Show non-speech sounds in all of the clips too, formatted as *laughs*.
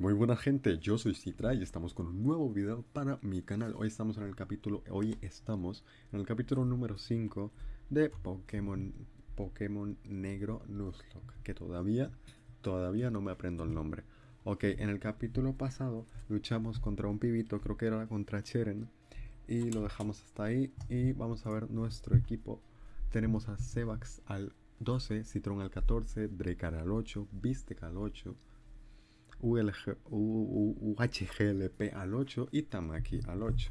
Muy buena gente, yo soy Citra y estamos con un nuevo video para mi canal. Hoy estamos en el capítulo, hoy estamos en el capítulo número 5 de Pokémon Pokémon Negro Nuzlocke, que todavía todavía no me aprendo el nombre. Ok, en el capítulo pasado luchamos contra un pibito, creo que era contra Cheren, y lo dejamos hasta ahí y vamos a ver nuestro equipo. Tenemos a Sebax al 12, Citron al 14, Drekar al 8, Vistek al 8, UHGLP al 8 y Tamaki al 8.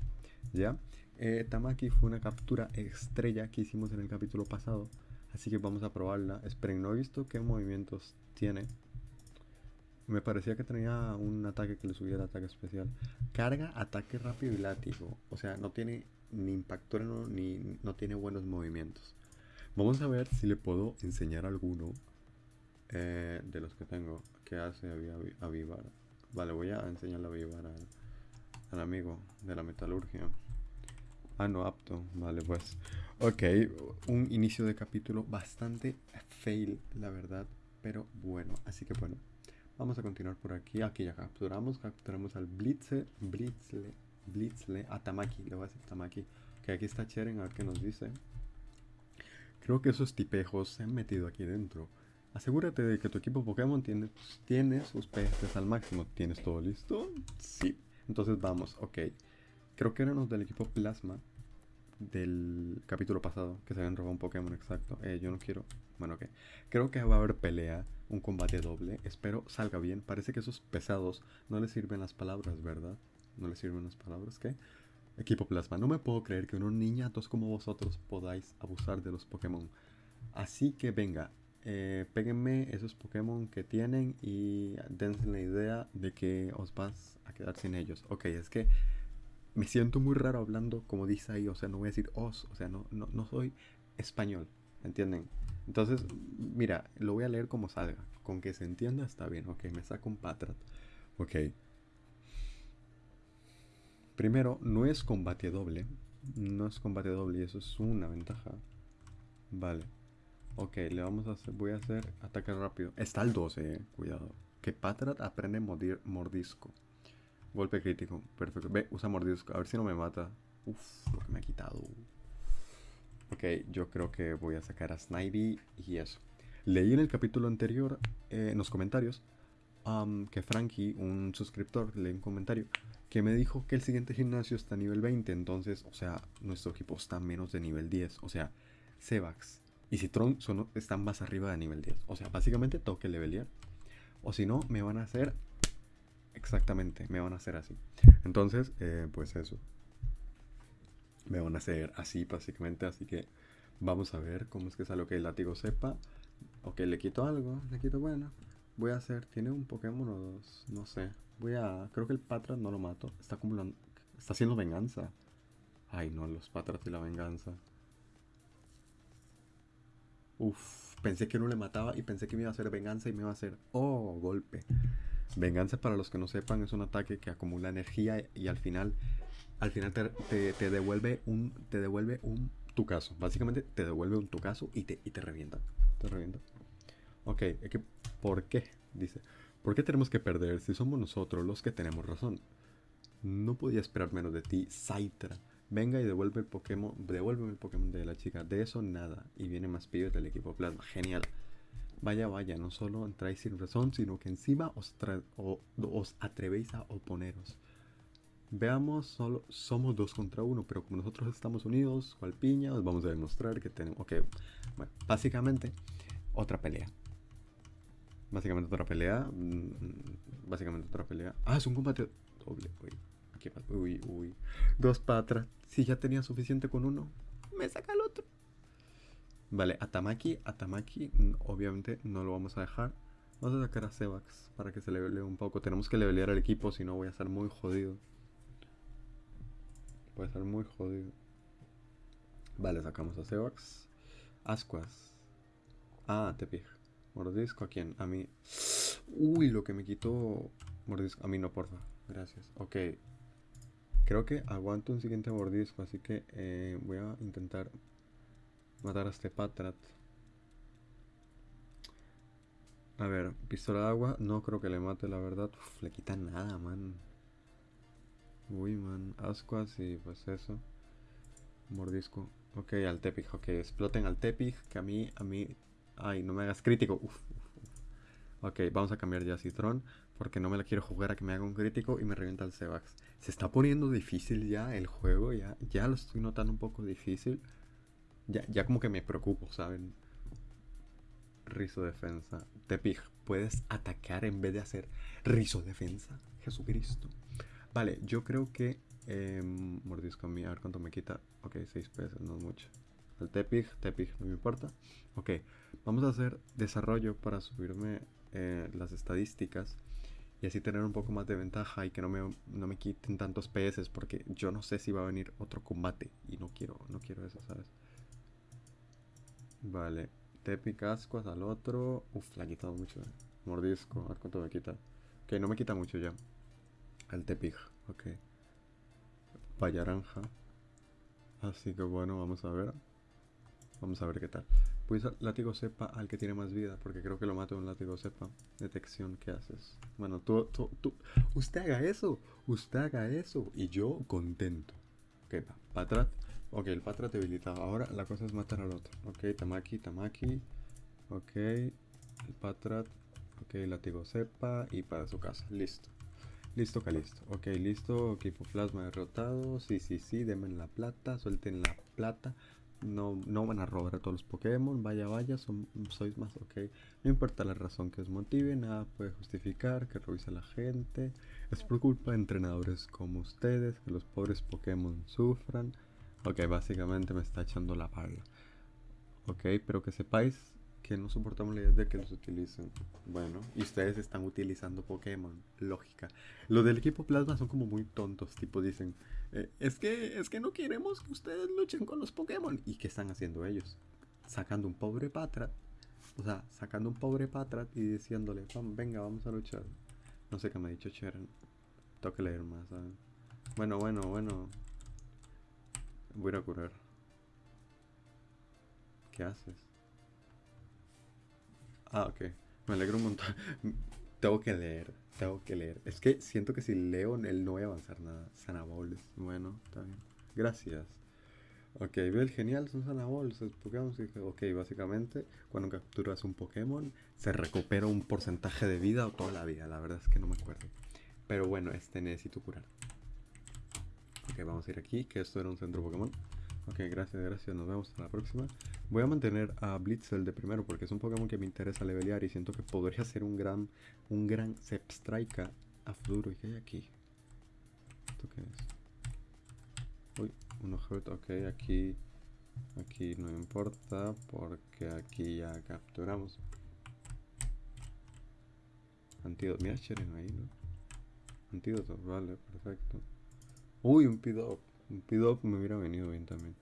¿Ya? Eh, Tamaki fue una captura estrella que hicimos en el capítulo pasado. Así que vamos a probarla. Esperen, no he visto qué movimientos tiene. Me parecía que tenía un ataque que le subiera ataque especial. Carga, ataque rápido y látigo. O sea, no tiene ni impacto ni no tiene buenos movimientos. Vamos a ver si le puedo enseñar alguno eh, de los que tengo que hace avivar. Vale, voy a enseñarle a avivar al, amigo de la metalurgia. Ah, no, apto. Vale, pues. Ok, un inicio de capítulo bastante fail, la verdad. Pero bueno, así que bueno. Vamos a continuar por aquí. Aquí ya capturamos. Capturamos al Blitze. Blitzle. Blitzle. A Tamaki. Le voy a decir Tamaki. Que aquí está Cheren. A ver qué nos dice. Creo que esos tipejos se han metido aquí dentro. Asegúrate de que tu equipo Pokémon tiene, tiene sus PS al máximo. ¿Tienes todo listo? Sí. Entonces vamos, ok. Creo que eran los del equipo Plasma del capítulo pasado que se habían robado un Pokémon exacto. Eh, yo no quiero. Bueno, ok. Creo que va a haber pelea, un combate doble. Espero salga bien. Parece que esos pesados no les sirven las palabras, ¿verdad? No les sirven las palabras, ¿qué? Equipo Plasma, no me puedo creer que unos niñatos como vosotros podáis abusar de los Pokémon. Así que venga, eh, péguenme esos Pokémon que tienen y dense la idea de que os vas a quedar sin ellos. Ok, es que me siento muy raro hablando como dice ahí, o sea, no voy a decir os, o sea, no, no, soy español, ¿entienden? Entonces, mira, lo voy a leer como salga, con que se entienda está bien, ok, me saco un Patrat, ok. Primero, no es combate doble, no es combate doble y eso es una ventaja, vale. Ok, le vamos a hacer, voy a hacer ataque rápido. Está el 12, eh, cuidado. Que Patrat aprende mordir, mordisco. Golpe crítico, perfecto. Ve, usa mordisco, a ver si no me mata. Uf, lo que me ha quitado. Ok, yo creo que voy a sacar a Snivy y eso. Leí en el capítulo anterior, eh, en los comentarios, que Frankie, un suscriptor, leí un comentario que me dijo que el siguiente gimnasio está a nivel 20. Entonces, o sea, nuestro equipo está menos de nivel 10. O sea, Sevax, y Citron son, están más arriba de nivel 10. O sea, básicamente tengo que levelear. O si no, me van a hacer... Exactamente, me van a hacer así. Entonces, eh, pues eso. Me van a hacer así, básicamente. Así que vamos a ver cómo es que sale. Ok, el látigo sepa. Ok, le quito algo. Le quito, bueno. Voy a hacer... ¿Tiene un Pokémon o dos? No sé. Voy a... Creo que el Patras no lo mato. Está acumulando... Está haciendo venganza. Ay, no, los Patras y la venganza. Uf, pensé que no le mataba y pensé que me iba a hacer venganza y me iba a hacer, oh, golpe. Venganza, para los que no sepan, es un ataque que acumula energía y al final, al final te, devuelve un, te devuelve un tu caso. Básicamente te devuelve un tu caso y te, y te revienta. Te revienta. Ok, ¿por qué? Dice, ¿por qué tenemos que perder si somos nosotros los que tenemos razón? No podía esperar menos de ti, Saitra. Venga y devuelve el Pokémon, devuélveme el Pokémon de la chica. De eso nada. Y viene más pibes del equipo Plasma. Genial. Vaya, vaya, no solo entráis sin razón, sino que encima os, atrevéis a oponeros. Veamos, solo somos dos contra uno, pero como nosotros estamos unidos, cual piña, os vamos a demostrar que tenemos... Ok, bueno, básicamente, otra pelea. Básicamente otra pelea. Mm, básicamente otra pelea. Ah, es un combate doble, Uy, uy. Dos para atrás. Si ya tenía suficiente con uno, me saca el otro. Vale, Atamaki, Atamaki, obviamente no lo vamos a dejar. Vamos a sacar a Sevax para que se levele un poco. Tenemos que levelear al equipo, si no voy a estar muy jodido. Voy a estar muy jodido. Vale, sacamos a Sevax. Ascuas. Ah, Tepig. Mordisco a quién? A mí. Uy, lo que me quitó. Mordisco. A mí no, porfa. Gracias. Ok, Creo que aguanto un siguiente mordisco, así que eh, voy a intentar matar a este Patrat. A ver, pistola de agua, no creo que le mate, la verdad. Uf, le quita nada, man. Uy, man. Ascuas y pues eso. Mordisco. Ok, al Tepig. Ok, exploten al Tepig. Que a mí, a mí... Ay, no me hagas crítico. Uf, Ok, vamos a cambiar ya a Citron. Porque no me la quiero jugar a que me haga un crítico y me revienta el Sebax. Se está poniendo difícil ya el juego. Ya, ya lo estoy notando un poco difícil. Ya, ya como que me preocupo, ¿saben? Rizo defensa. Tepig, puedes atacar en vez de hacer rizo defensa. Jesucristo. Vale, yo creo que em, mordisco a mí, a ver cuánto me quita. Ok, 6 pesos, no es mucho. El Tepig, Tepig, no me importa. Ok, vamos a hacer desarrollo para subirme eh, las estadísticas y así tener un poco más de ventaja y que no me, no me quiten tantos PS porque yo no sé si va a venir otro combate y no quiero, no quiero eso, ¿sabes? Vale, Tepic ascuas al otro. Uf, le ha quitado mucho. Eh. Mordisco, a ver cuánto me quita. Ok, no me quita mucho ya. Al Tepic, ok. Payaranja. Así que bueno, vamos a ver. Vamos a ver qué tal. Pues látigo cepa al que tiene más vida, porque creo que lo mato un látigo cepa. Detección, ¿qué haces? Bueno, tú, tú, tú. Usted haga eso. Usted haga eso. Y yo contento. Ok, va. Patrat. Ok, el Patrat debilitado. Ahora la cosa es matar al otro. Ok, Tamaki, Tamaki. Ok, el Patrat. Ok, látigo cepa y para su casa. Listo. Listo, listo. Ok, listo. Equipo plasma derrotado. Sí, sí, sí. Denme la plata. Suelten la plata. No, no van a robar a todos los Pokémon. Vaya, vaya. Son, sois más. Ok. No importa la razón que os motive. Nada puede justificar que revise a la gente. Es por culpa de entrenadores como ustedes que los pobres Pokémon sufran. Ok, básicamente me está echando la pala. Ok, pero que sepáis que no soportamos la idea de que los utilicen. Bueno, y ustedes están utilizando Pokémon. Lógica. Los del equipo Plasma son como muy tontos. Tipo dicen, eh, es, que, es que no queremos que ustedes luchen con los Pokémon. ¿Y qué están haciendo ellos? Sacando un pobre Patrat. O sea, sacando un pobre Patrat y diciéndole, venga, vamos a luchar. No sé qué me ha dicho Sharon. Tengo que leer más, Bueno, bueno, bueno. Voy a curar. ¿Qué haces? Ah, ok. Me alegro un montón. *laughs* tengo que leer. Tengo que leer. Es que siento que si leo, él no voy a avanzar nada. Sanaboles. Bueno, está bien. Gracias. Ok, el genial, son Sanaboles. Pokémon. Ok, básicamente, cuando capturas un Pokémon, se recupera un porcentaje de vida o toda la vida. La verdad es que no me acuerdo. Pero bueno, este necesito curar. Ok, vamos a ir aquí, que esto era un centro Pokémon. Ok, gracias, gracias, nos vemos hasta la próxima. Voy a mantener a Blitzel de primero porque es un Pokémon que me interesa levelear y siento que podría ser un gran, un gran Zepstrika a futuro. ¿Y qué hay aquí? ¿Esto qué es? Uy, un Hurt, ok, aquí, aquí no importa porque aquí ya capturamos. Antídoto, mira Cheren ahí, ¿no? Antídoto, vale, perfecto. Uy, un Pidop. Pidop me hubiera venido bien también.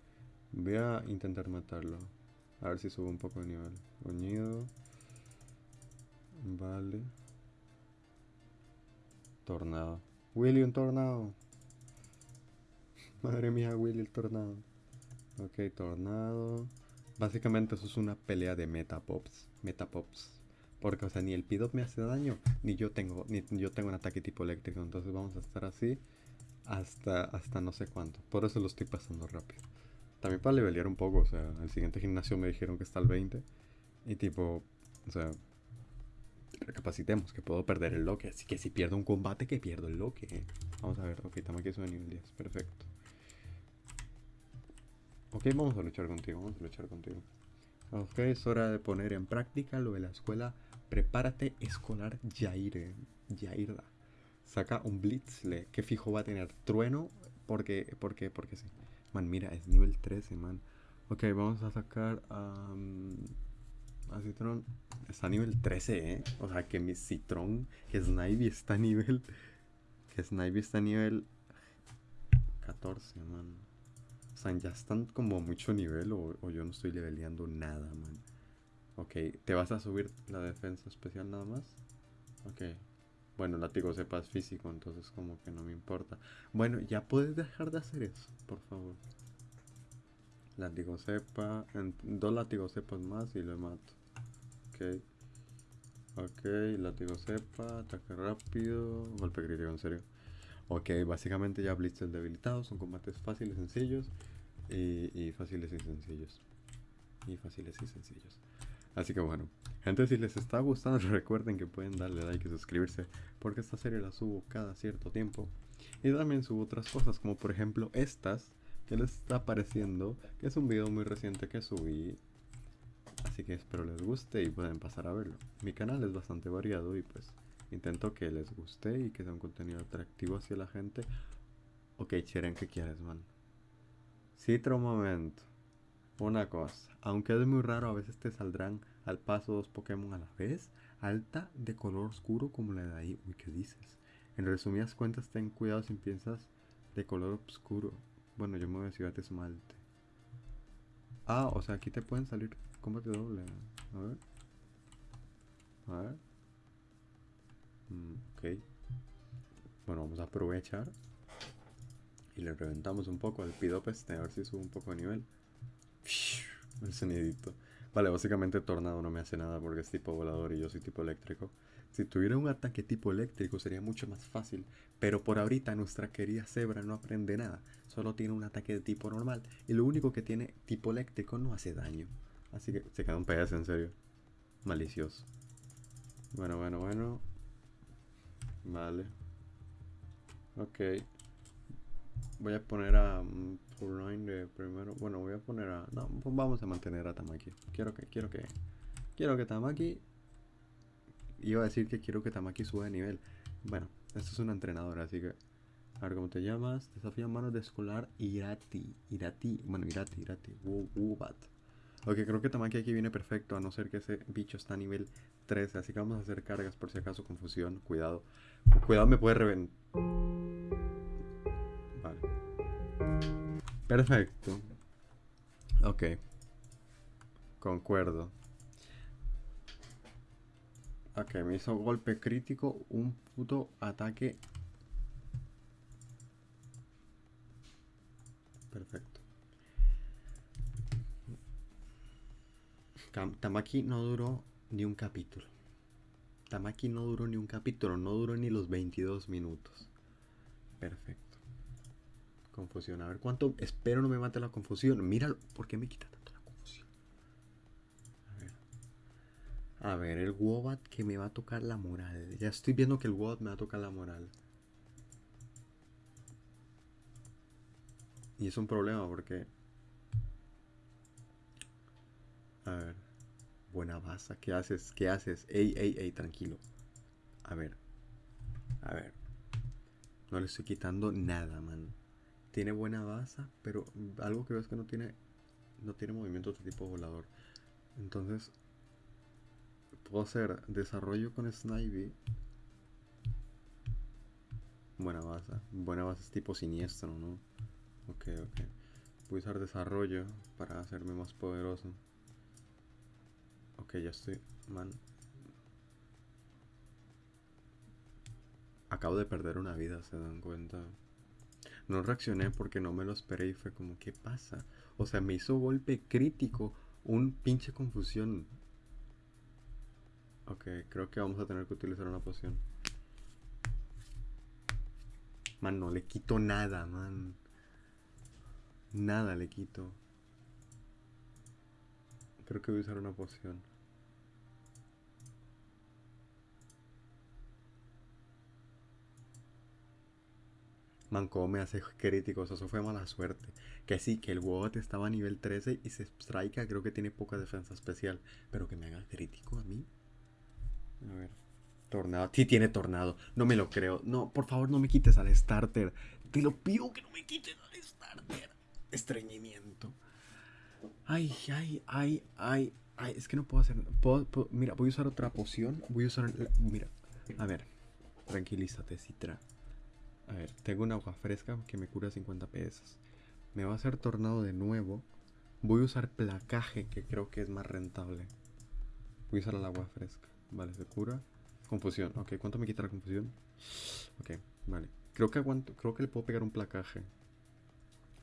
Voy a intentar matarlo. A ver si subo un poco de nivel. Oñido. Vale. Tornado. Willy, un tornado. Madre mía, Willy, el tornado. Ok, tornado. Básicamente eso es una pelea de metapops. Metapops. Porque, o sea, ni el Pidop me hace daño, ni yo tengo, ni yo tengo un ataque tipo eléctrico. Entonces vamos a estar así hasta, hasta no sé cuánto. Por eso lo estoy pasando rápido. También para levelear un poco, o sea, el siguiente gimnasio me dijeron que está al 20. Y tipo, o sea, recapacitemos que puedo perder el loque. Así que si pierdo un combate, que pierdo el loque. Vamos a ver, ok, Tamaki es nivel 10, perfecto. Ok, vamos a luchar contigo, vamos a luchar contigo. Ok, es hora de poner en práctica lo de la escuela. Prepárate escolar Yair. Yairda saca un Blitzle que fijo va a tener trueno porque, porque, porque sí. Man, mira, es nivel 13, man. Ok, vamos a sacar a Citron. Está a nivel 13, ¿eh? O sea, que mi Citron, que Snivy está a nivel... Que Snivy está a nivel 14, man. O sea, ya están como a mucho nivel o, o yo no estoy leveleando nada, man. Ok, ¿te vas a subir la defensa especial nada más? Ok, bueno, látigo sepas físico, entonces como que no me importa. Bueno, ya puedes dejar de hacer eso, por favor. Látigo cepa, dos látigos cepas más y lo mato. Ok. Ok, látigo cepa, ataque rápido, golpe crítico, en serio. Ok, básicamente ya blitzes debilitados, son combates fáciles, sencillos y, y fáciles y sencillos. Y fáciles y sencillos. Así que bueno, gente, si les está gustando, *laughs* recuerden que pueden darle like y suscribirse, porque esta serie la subo cada cierto tiempo. Y también subo otras cosas, como por ejemplo estas, que les está apareciendo, que es un video muy reciente que subí. Así que espero les guste y pueden pasar a verlo. Mi canal es bastante variado y pues intento que les guste y que sea un contenido atractivo hacia la gente. Ok, Cheren, ¿qué quieres, man? Citro un momento. Una cosa, aunque es muy raro, a veces te saldrán al paso dos Pokémon a la vez, alta de color oscuro como la de ahí. Uy, ¿qué dices? En resumidas cuentas, ten cuidado si piensas de color oscuro. Bueno, yo me voy a decir esmalte. Ah, o sea, aquí te pueden salir combate doble. A ver. A ver. Mm, ok. Bueno, vamos a aprovechar. Y le reventamos un poco al Pidopeste a ver si sube un poco de nivel. *laughs* El sonidito. Vale, básicamente Tornado no me hace nada porque es tipo volador y yo soy tipo eléctrico. Si tuviera un ataque tipo eléctrico sería mucho más fácil, pero por ahorita nuestra querida Zebra no aprende nada, solo tiene un ataque de tipo normal y lo único que tiene tipo eléctrico no hace daño. Así que se queda un PS en serio. Malicioso. Bueno, bueno, bueno. Vale. Ok. Voy a poner a um, de primero. Bueno, voy a poner a. No, pues vamos a mantener a Tamaki. Quiero que, quiero que. Quiero que Tamaki. Iba a decir que quiero que Tamaki suba de nivel. Bueno, esto es una entrenadora, así que. A ver cómo te llamas. Desafío manos de escolar Irati. Irati. Bueno, Irati, Irati. Wubat. Ok, creo que Tamaki aquí viene perfecto, a no ser que ese bicho está a nivel 13. Así que vamos a hacer cargas por si acaso confusión. Cuidado. Cuidado, me puede reventar. Perfecto. Ok. Concuerdo. Ok, me hizo golpe crítico, un puto ataque. Perfecto. Tamaki no duró ni un capítulo. Tamaki no duró ni un capítulo, no duró ni los 22 minutos. Perfecto. Confusión. A ver cuánto. Espero no me mate la confusión. Míralo. ¿Por qué me quita tanto la confusión? A ver. A ver, el Wobat que me va a tocar la moral. Ya estoy viendo que el Wobat me va a tocar la moral. Y es un problema porque. A ver. Buena baza, ¿qué haces? ¿Qué haces? Ey, ey, ey, tranquilo. A ver. A ver. No le estoy quitando nada, man. Tiene buena baza, pero algo que veo es que no tiene. No tiene movimientos de tipo volador. Entonces. Puedo hacer desarrollo con Snivy. Buena baza. Buena baza es tipo siniestro, ¿no? Ok, ok. Voy a usar desarrollo para hacerme más poderoso. Ok, ya estoy, man. Acabo de perder una vida, ¿se dan cuenta? No reaccioné porque no me lo esperé y fue como, ¿qué pasa? O sea, me hizo golpe crítico, un pinche confusión. Ok, creo que vamos a tener que utilizar una poción. Man, no le quito nada, man. Nada le quito. Creo que voy a usar una poción. Manco me hace críticos, eso fue mala suerte. Que sí, que el Wobot estaba a nivel 13 y se strike, creo que tiene poca defensa especial. Pero que me haga crítico a mí. A ver. Tornado. Sí tiene tornado. No me lo creo. No, por favor no me quites al starter. Te lo pido que no me quites al starter. Estreñimiento. Ay, ay, ay, ay. Ay, es que no puedo hacer. mira, voy a usar otra poción. Voy a usar. mira, a ver. Tranquilízate, Citra. A ver, tengo un agua fresca que me cura 50 pesos. Me va a hacer tornado de nuevo. Voy a usar placaje, que creo que es más rentable. Voy a usar el agua fresca. Vale, se cura. Confusión. Ok, ¿cuánto me quita la confusión? Ok, vale. Creo que aguanto, creo que le puedo pegar un placaje.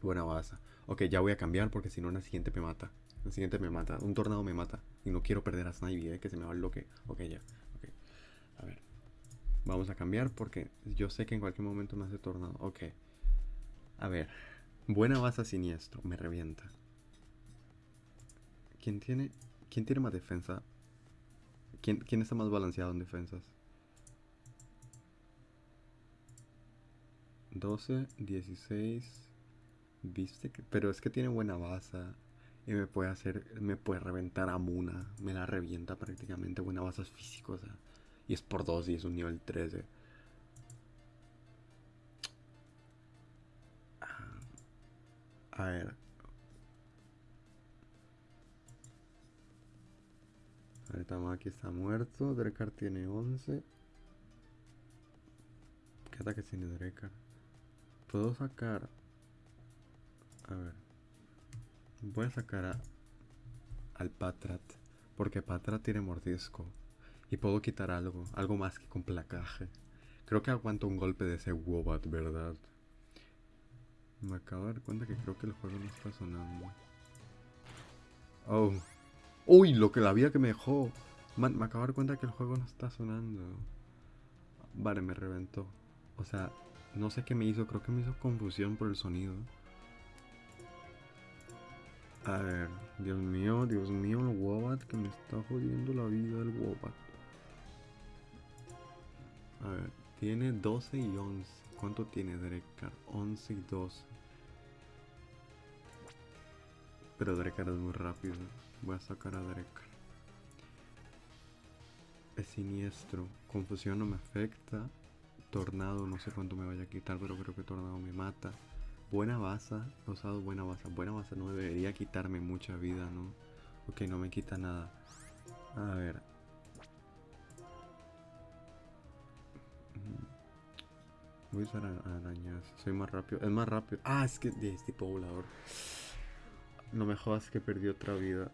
Buena baza. Ok, ya voy a cambiar porque si no, en la siguiente me mata. En la siguiente me mata. Un tornado me mata. Y no quiero perder a Snivy, eh, que se me va el bloque. Ok, ya. Ok. A ver. Vamos a cambiar porque yo sé que en cualquier momento me hace tornado. Ok. A ver. Buena base siniestro. Me revienta. ¿Quién tiene, quién tiene más defensa? ¿Quién, ¿Quién está más balanceado en defensas? 12, 16. Viste que. Pero es que tiene buena base. Y me puede hacer. Me puede reventar a Muna. Me la revienta prácticamente. Buena base físico. O sea. Y es por 2 y es un nivel 13. Ah, a ver. Aquí está muerto. Drekar tiene 11. ¿Qué ataque tiene Drekar? Puedo sacar. A ver. Voy a sacar a, al Patrat. Porque Patrat tiene mordisco. Y puedo quitar algo. Algo más que con placaje. Creo que aguanto un golpe de ese Wobat, ¿verdad? Me acabo de dar cuenta que creo que el juego no está sonando. Oh. Uy, lo que la vida que me dejó. me acabo de dar cuenta que el juego no está sonando. Vale, me reventó. O sea, no sé qué me hizo. Creo que me hizo confusión por el sonido. A ver, Dios mío, Dios mío, el Wobat que me está jodiendo la vida el Wobat. A ver, tiene 12 y 11. ¿Cuánto tiene Drekar? 11 y 12. Pero Drekar es muy rápido. Voy a sacar a Drekar. Es siniestro. Confusión no me afecta. Tornado no sé cuánto me vaya a quitar, pero creo que Tornado me mata. Buena base. He usado buena base. Buena base no debería quitarme mucha vida, ¿no? Ok, no me quita nada. A ver. Voy a usar arañas. Soy más rápido. Es más rápido. Ah, es que es tipo volador. No me jodas que perdí otra vida.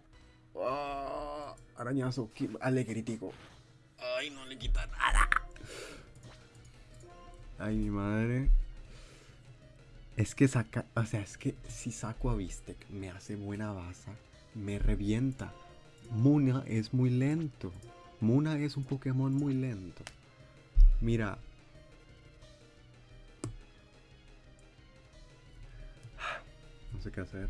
Oh, arañazo. Alegritico. Ay, no le quita nada. Ay, mi madre. Es que saca. O sea, es que si saco a Vistek me hace buena base. Me revienta. Muna es muy lento. Muna es un Pokémon muy lento. Mira. No sé qué hacer.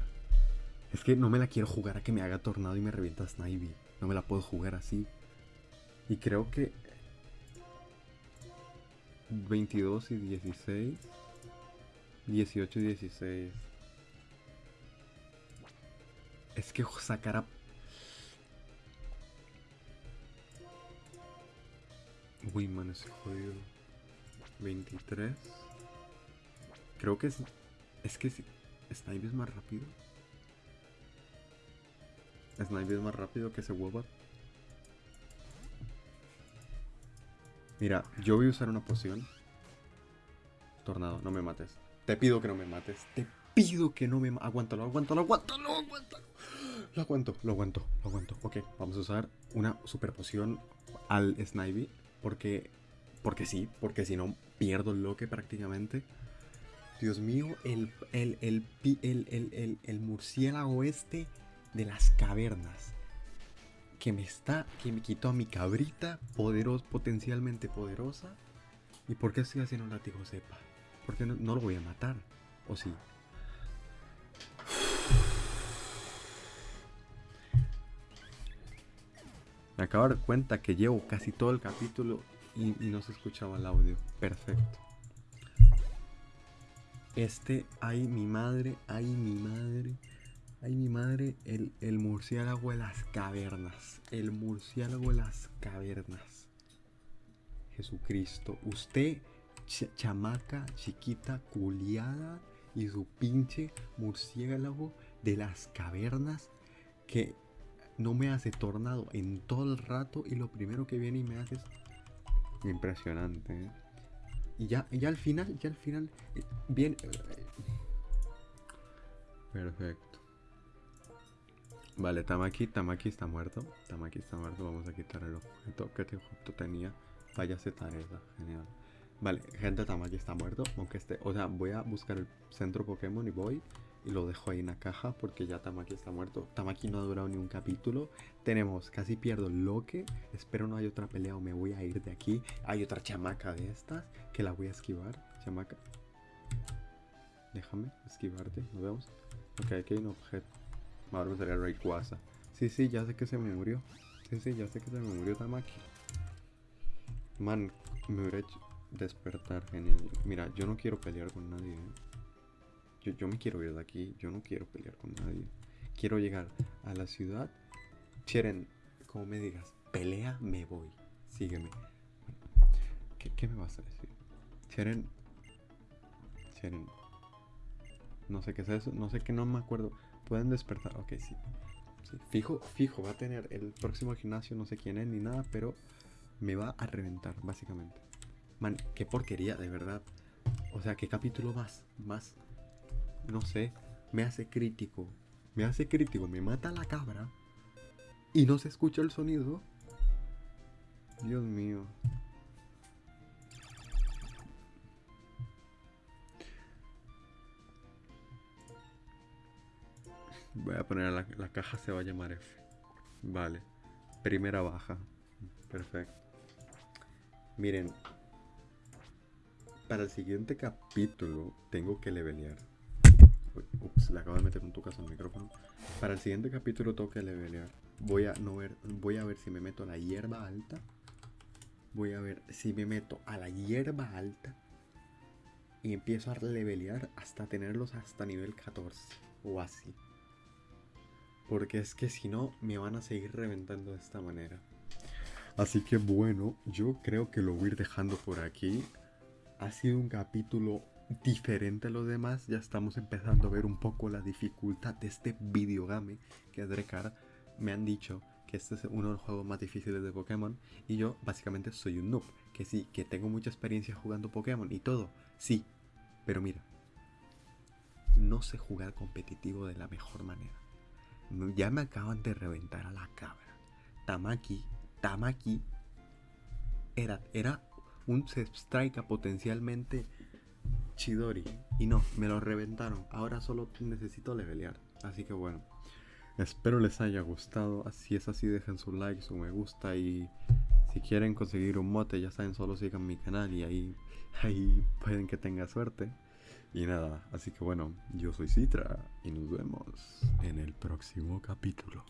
Es que no me la quiero jugar a que me haga tornado y me revienta Snivy. No me la puedo jugar así. Y creo que 22 y 16. 18 y 16. Es que sacar a... Uy, man, ese jodido. 23. Creo que es... Es que si... Snipe es más rápido. Snipe es más rápido que ese Wobat. Mira, yo voy a usar una poción. Tornado, no me mates. Te pido que no me mates. Te pido que no me mates. Aguántalo, aguántalo, aguántalo, aguántalo. Lo aguanto, lo aguanto, lo aguanto. Ok, vamos a usar una super poción al Snivy. Porque, porque sí, porque si no pierdo el loque prácticamente. Dios mío, el, el, el, el, murciélago este de las cavernas que me está, que me quitó a mi cabrita, poderosa, potencialmente poderosa. ¿Y por qué estoy haciendo un látigo sepa? Porque no, no lo voy a matar, ¿o sí? Me acabo de dar cuenta que llevo casi todo el capítulo y, no se escuchaba el audio. Perfecto. Este, ay mi madre, ay mi madre. Ay, mi madre, el, murciélago de las cavernas. El murciélago de las cavernas. Jesucristo. Usted, chamaca, chiquita, culiada, y su pinche murciélago de las cavernas que no me hace tornado en todo el rato y lo primero que viene y me hace es impresionante. ¿eh? Y ya, ya al final, ya al final, eh, bien... Eh, perfecto. Vale, Tamaki, Tamaki está muerto. Tamaki está muerto. Vamos a quitar el objeto que este objeto tenía. Vaya esa, genial. Vale, gente, Tamaki está muerto. Aunque esté. O sea, voy a buscar el centro Pokémon y voy. Y lo dejo ahí en la caja porque ya Tamaki está muerto. Tamaki no ha durado ni un capítulo. Tenemos, casi pierdo Loque. Espero no haya otra pelea o me voy a ir de aquí. Hay otra chamaca de estas que la voy a esquivar. Chamaca. Déjame esquivarte. Nos vemos. Ok, aquí hay un objeto. Ahora me sale Rayquaza. Sí, sí, ya sé que se me murió. Sí, sí, ya sé que se me murió Tamaki. Man, me hubiera hecho despertar, genial. Mira, yo no quiero pelear con nadie. ¿eh? Yo, me quiero ir de aquí. Yo no quiero pelear con nadie. Quiero llegar a la ciudad. Cheren, como me digas, pelea, me voy. Sígueme. ¿Qué, ¿Qué, me vas a decir? Cheren. Cheren. No sé qué es eso. No sé qué, no me acuerdo. Pueden despertar. Ok, sí. sí. Fijo, fijo. Va a tener el próximo gimnasio. No sé quién es ni nada. Pero me va a reventar, básicamente. Man, qué porquería, de verdad. O sea, qué capítulo más, más, no sé, me hace crítico. Me hace crítico, me mata la cabra y no se escucha el sonido. Dios mío. Voy a poner la, la caja, se va a llamar F. Vale. Primera baja. Perfecto. Miren, para el siguiente capítulo tengo que levelear. Ups, le acabo de meter un tucazo al micrófono. Para el siguiente capítulo que levelear. Voy a, no ver, voy a ver si me meto a la hierba alta. Voy a ver si me meto a la hierba alta. Y empiezo a levelear hasta tenerlos hasta nivel 14. O así. Porque es que si no, me van a seguir reventando de esta manera. Así que bueno, yo creo que lo voy a ir dejando por aquí. Ha sido un capítulo diferente a los demás. Ya estamos empezando a ver un poco la dificultad de este videogame que Drekar me han dicho que este es uno de los juegos más difíciles de Pokémon. Y yo básicamente soy un noob. Que sí, que tengo mucha experiencia jugando Pokémon y todo. Sí, pero mira. No sé jugar competitivo de la mejor manera. Ya me acaban de reventar a la cabra. Tamaki Tamaki era, era un strike potencialmente Chidori. Y no, me lo reventaron. Ahora solo necesito levelear. Así que bueno. Espero les haya gustado. Si es así, dejen su like, su me gusta. Y si quieren conseguir un mote, ya saben, solo sigan mi canal. Y ahí, *laughs* ahí pueden que tenga suerte. Y nada, así que bueno, yo soy Citra. Y nos vemos en el próximo capítulo.